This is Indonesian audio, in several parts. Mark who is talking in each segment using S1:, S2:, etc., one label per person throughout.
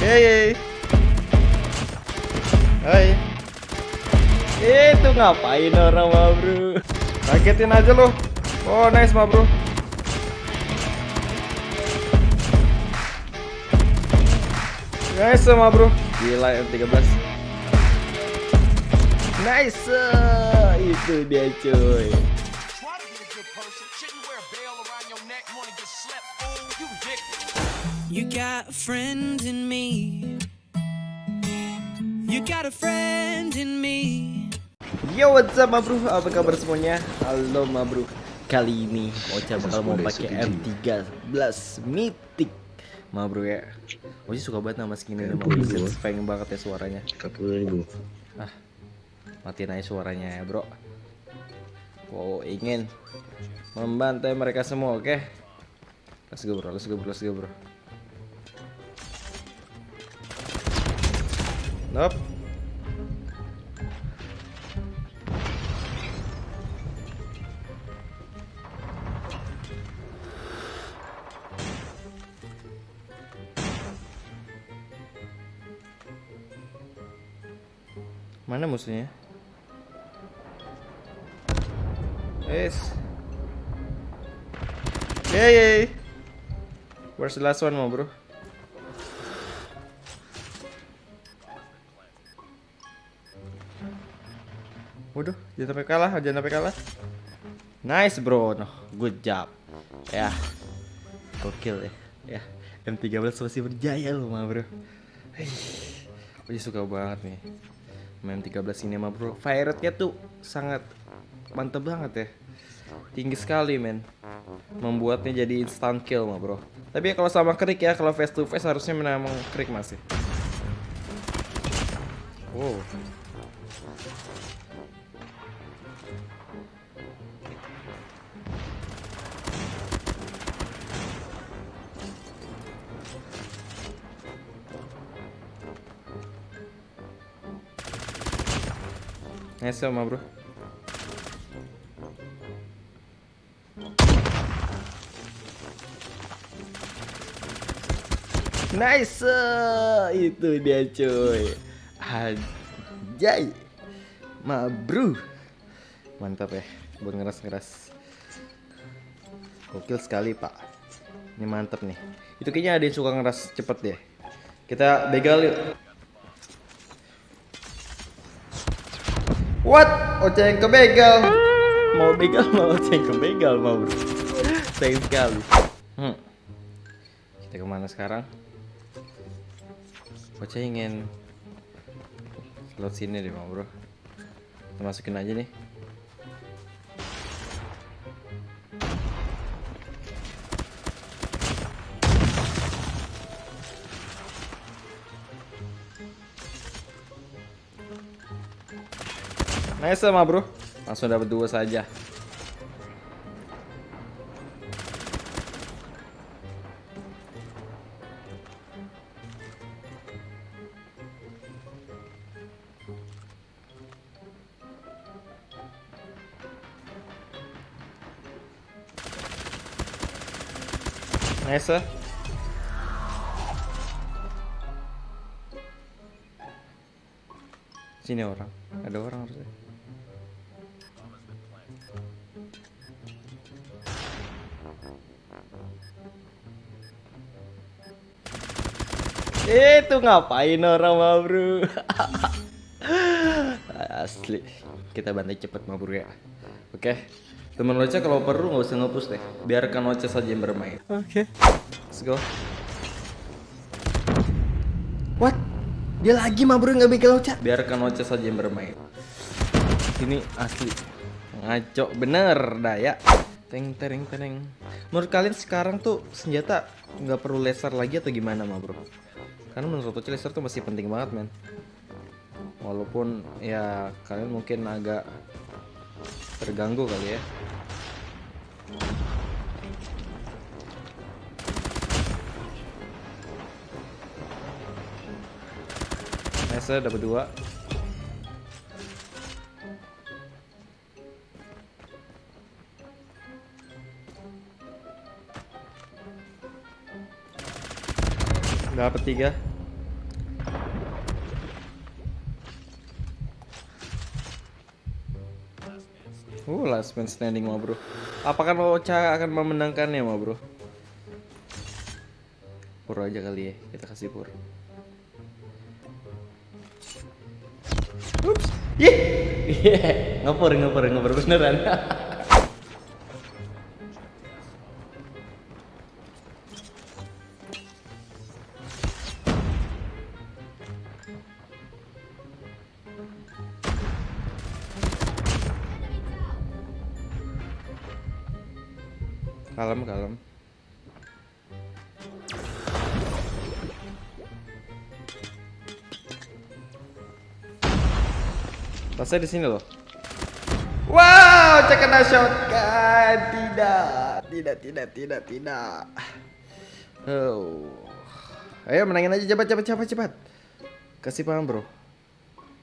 S1: Hei. Hai. Itu ngapain orang mah bro? Kagetin aja lo. Oh nice mah bro. Nice mah bro. Gila M13. Nice. Itu dia cuy.
S2: You
S3: got a friend in me. You got a friend in me.
S1: Yo what's up ma bro, apa kabar semuanya? Halo ma bro. Kali ini Ocha bakal mau pakai M13 Mythic. Ma bro ya. Ocha suka banget nama skin ini ma bro. Satisfying banget ya suaranya.
S4: 40 ribu.
S1: Ah Matiin aja suaranya ya bro. Wow ingin Membantai mereka semua oke? Let's go bro, let's go bro, let's go bro Nope Mana musuhnya? Yes. Yay. Where's the last one, bro? Waduh, jangan sampai kalah, jangan sampai kalah. Nice, bro. No, good job. Ya. Gokil ya. Ya. M13 masih berjaya loh, ma, bro. Gue suka banget nih main 13 ini mah bro fire rate-nya tuh sangat mantep banget ya tinggi sekali men membuatnya jadi instant kill mah bro tapi kalau sama krik ya kalau face to face harusnya memang krik masih wow Nice sama bro. Nice, itu dia cuy. Anjay, ma bro. Mantap ya, buat ngeras-ngeras. Gokil sekali pak. Ini mantap nih. Itu kayaknya ada yang suka ngeras cepet deh. Kita begal yuk. What? Ocha yang kebegal. Mau begal mau Ocha yang kebegal mau bro. Sayang sekali. Hmm. Kita ke mana sekarang? Ocha ingin slot sini deh mau bro. Kita masukin aja nih. Nice sama bro. Langsung dapat dua saja. Nice Sini orang. Ada orang harusnya Itu ngapain orang mah bro? Asli. Kita bantai cepet mah bro ya. Oke. Temen Ocha kalau perlu nggak usah ngepush deh. Biarkan Ocha saja yang bermain. Oke. Let's go. What? Dia lagi mah bro nggak bikin Ocha Biarkan Ocha saja yang bermain. Ini asli. Ngaco. Bener dah ya Teng tereng tereng. Menurut kalian sekarang tuh senjata nggak perlu laser lagi atau gimana mah bro? Karena menurut aku laser tuh masih penting banget men. Walaupun ya kalian mungkin agak terganggu kali ya. Nice dapat dua Dapat tiga. Uh, last man standing ma bro. Apakah Ocha akan memenangkannya ma bro? Pur aja kali ya, kita kasih pur. Ups, ih, yeah. ngapur ngapur ngapur beneran. kalem kalem. Tasnya di sini loh. Wow, kena shotgun. Tidak, tidak, tidak, tidak, tidak. Oh. Ayo menangin aja cepat, cepat, cepat, cepat. Kasih paham bro.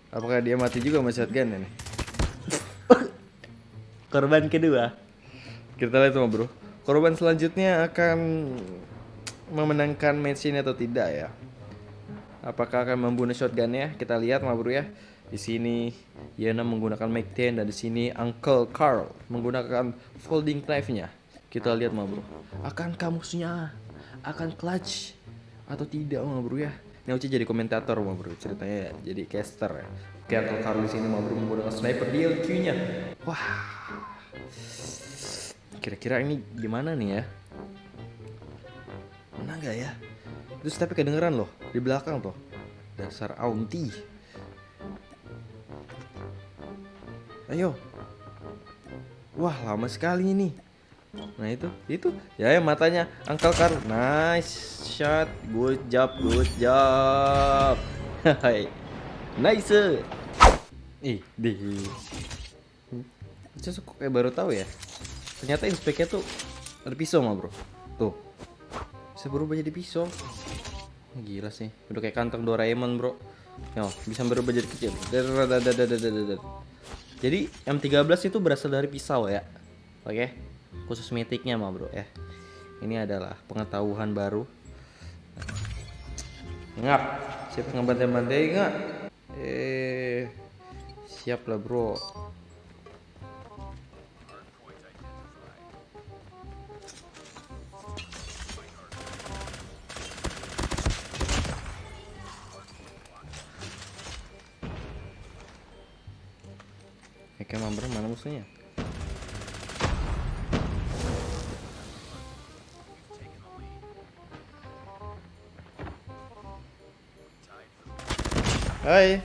S1: Apakah dia mati juga sama shotgun ini? Korban kedua. Kita lihat sama bro. Korban selanjutnya akan memenangkan match ini atau tidak ya? Apakah akan membunuh shotgunnya? Kita lihat ma bro ya. Di sini Yana menggunakan Mac 10 dan di sini Uncle Carl menggunakan folding knife-nya. Kita lihat ma bro. Akankah musuhnya akan clutch atau tidak ma bro ya? Ini Uci jadi komentator ma bro ceritanya ya. jadi caster ya. Oke Uncle Carl di sini ma bro menggunakan sniper DLQ-nya. Wah. Kira-kira ini gimana nih ya? Menang gak ya? Terus tapi kedengeran loh di belakang tuh. Dasar auntie. Ayo. Wah, lama sekali ini. Nah, itu, itu. Ya, ya matanya Uncle Carl. Nice shot. Good job, good job. Nice. Ih. Saya kok kayak baru tahu ya. Ternyata inspeknya tuh ada pisau mah, Bro. Tuh. Bisa berubah jadi pisau. Gila sih. Udah kayak kantong Doraemon, Bro. Yo, bisa berubah jadi kecil. Jadi M13 itu berasal dari pisau ya. Oke. Khusus mitiknya mah, Bro ya. Ini adalah pengetahuan baru. Ngap. Siapa ngebantai-bantai enggak? Eh siap lah, Bro. Oke, member mana musuhnya? Hai.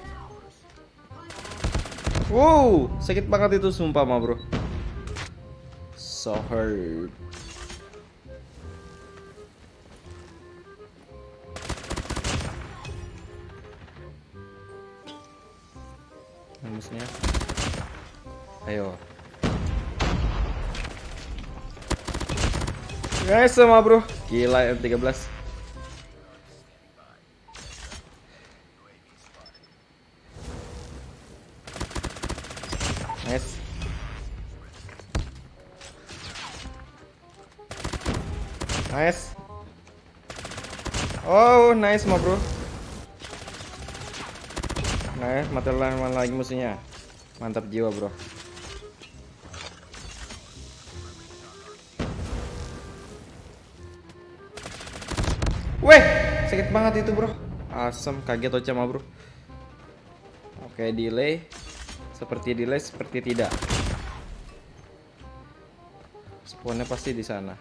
S1: Wow, sakit banget itu sumpah mah, Bro. So hurt. Musuhnya. Ayo. Guys sama bro. Gila M13. Nice. Nice. Oh, nice ma bro. Nice, mati lagi musuhnya. Mantap jiwa, bro. Banget itu, bro. Asem, kaget Ocha mah, bro. Oke, delay. Seperti delay, seperti tidak. Spawnnya pasti di sana.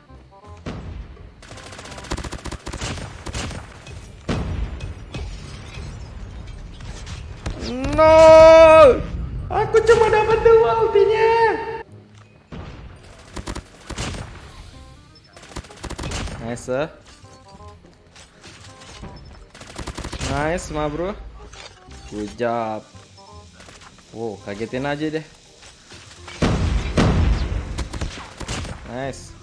S1: No! Aku cuma dapat dua ultinya. Nice. Nice, ma bro. Good job. Wow, kagetin aja deh. Nice.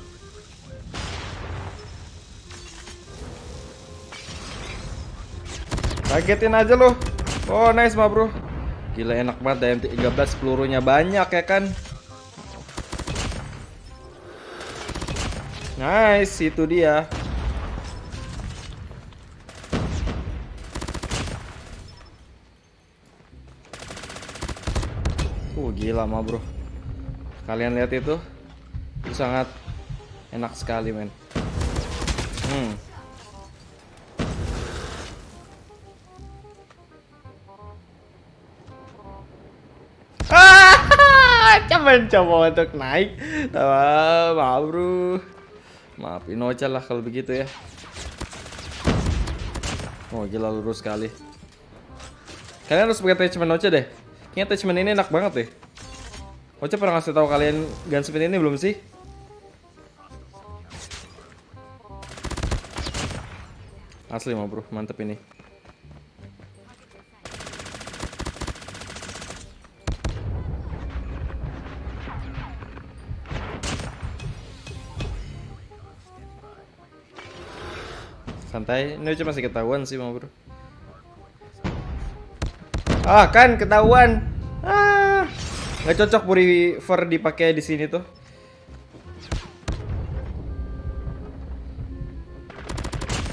S1: Kagetin aja loh. Oh, nice, ma bro. Gila enak banget DM13 pelurunya banyak ya kan. Nice, itu dia. Uh, gila mah bro. Kalian lihat itu? Itu sangat enak sekali, men. Hmm. Ah, coba coba untuk naik. Tahu, maaf bro. Maafin Ocha lah kalau begitu ya. Oh gila lurus sekali. Kalian harus pakai attachment Ocha deh. Kayaknya attachment ini enak banget deh. Ocha pernah ngasih tahu kalian gunspin ini belum sih? Asli mah bro, mantep ini. Santai, ini cuma masih ketahuan sih mau bro. Ah kan ketahuan. Ah, nggak cocok Purifer dipakai di sini tuh.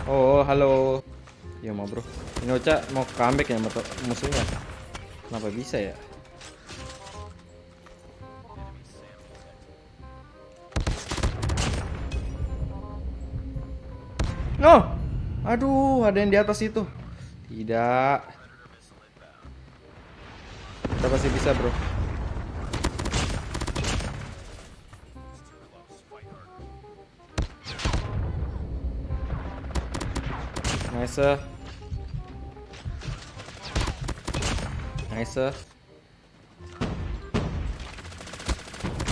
S1: Oh halo. Ya mau bro. Ini Ocha mau comeback ya musuhnya. Kenapa bisa ya? No. Aduh, ada yang di atas itu. Tidak. Kita pasti bisa, Bro. Nice. Nice.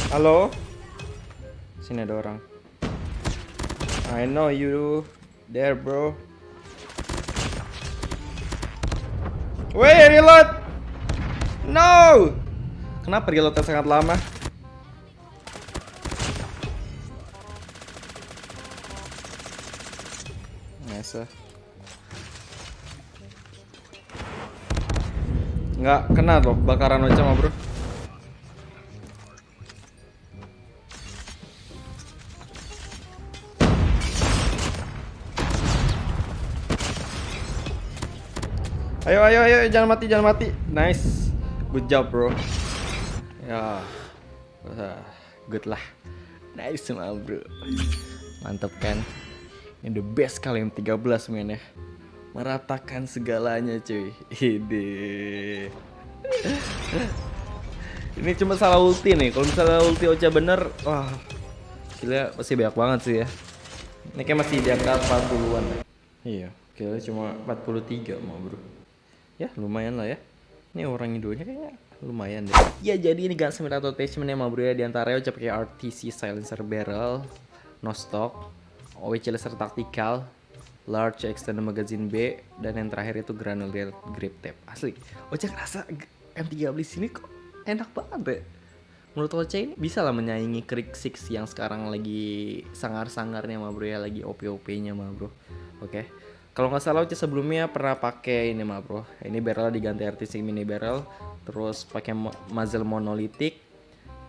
S1: Halo? Sini ada orang. I know you there, bro. Wait, reload! No! Kenapa reloadnya sangat lama? Nice. Nggak kena loh bakaran Ocha mah bro. Ayo ayo ayo jangan mati jangan mati. Nice. Good job, bro. Ya. Good lah. Nice mah, bro. Mantap kan? Ini the best kali yang 13 men ya. Meratakan segalanya, cuy. Ide. Ini cuma salah ulti nih. Kalau misalnya ulti Ocha bener, wah. Gila pasti banyak banget sih ya. Ini kayak masih di angka 40-an. Iya, kira cuma 43 mau bro. Ya lumayan lah ya. Ini orang Indonya kayaknya lumayan deh. Ya jadi ini Gunsmith atau attachment ya bro ya. Di antaranya Ocha pakai RTC silencer barrel, no stock, OWC laser tactical, large extended magazine B, dan yang terakhir itu granular grip tape. Asli, Ocha ngerasa g- M13 sini kok enak banget deh. Menurut Ocha ini bisa lah menyaingi Krik 6 yang sekarang lagi sangar-sangarnya mah bro ya, lagi OP-OP-nya mah bro. Oke. Kalau nggak salah Ocha sebelumnya pernah pakai ini mah bro. Ini barrel diganti RTC mini barrel, terus pakai muzzle monolitik,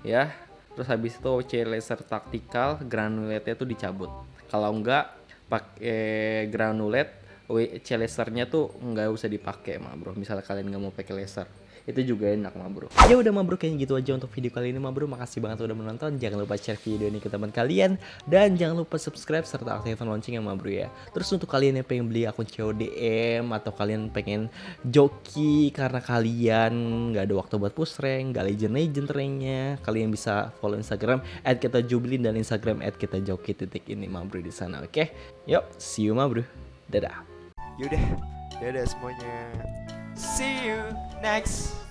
S1: ya. Terus habis itu OC laser tactical, granulate tuh dicabut. Kalau nggak pakai granulat, OC lasernya tuh nggak usah dipakai mah bro. Misalnya kalian nggak mau pakai laser itu juga enak mah bro. Ya udah mah bro kayaknya gitu aja untuk video kali ini mah bro. Makasih banget udah menonton. Jangan lupa share video ini ke teman kalian. Dan jangan lupa subscribe serta aktifkan loncengnya mah bro ya. Terus untuk kalian yang pengen beli akun CODM atau kalian pengen joki karena kalian nggak ada waktu buat push rank nggak legend legend ranknya kalian bisa follow instagram at kita jubilin dan instagram at kita joki titik ini mah bro di sana oke? Yuk see you mah bro. Dadah.
S4: Yaudah, dadah semuanya. See you next